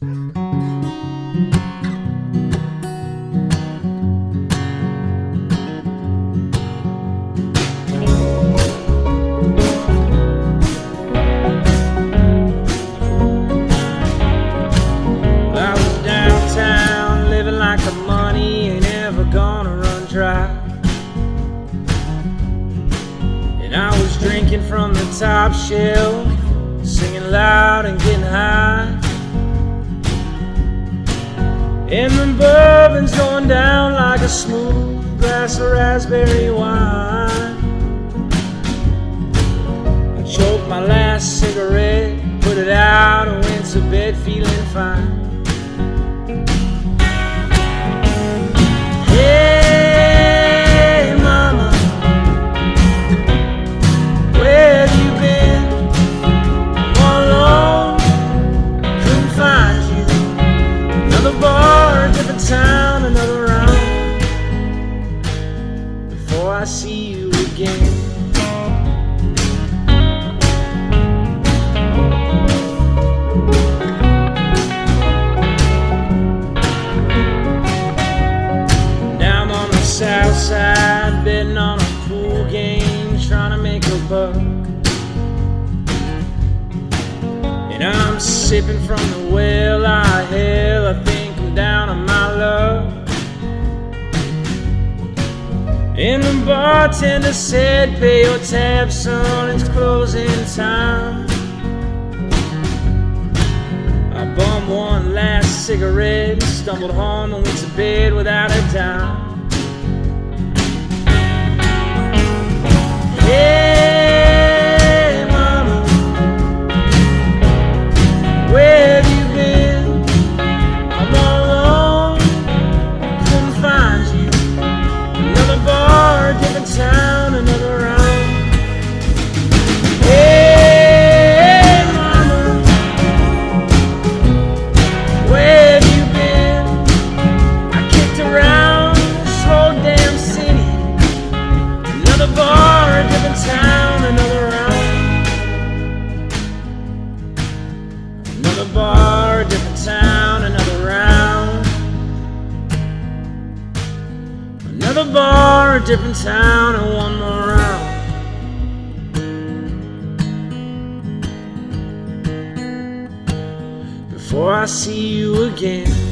And never gonna run dry And I was drinking from the top shelf, singing loud and getting high. And the bourbon's going down like a smooth glass of raspberry wine. I choked my last cigarette, put it out, and went to bed feeling fine. Again. South side, betting on a pool game, trying to make a buck. And I'm sipping from the well I hell, And the bartender said, Pay your tab, son, it's closing time. I bummed one last cigarette and stumbled home and went to bed without a dime. Another bar, a different town, another round. Another bar, a different town, and one more round. Before I see you again.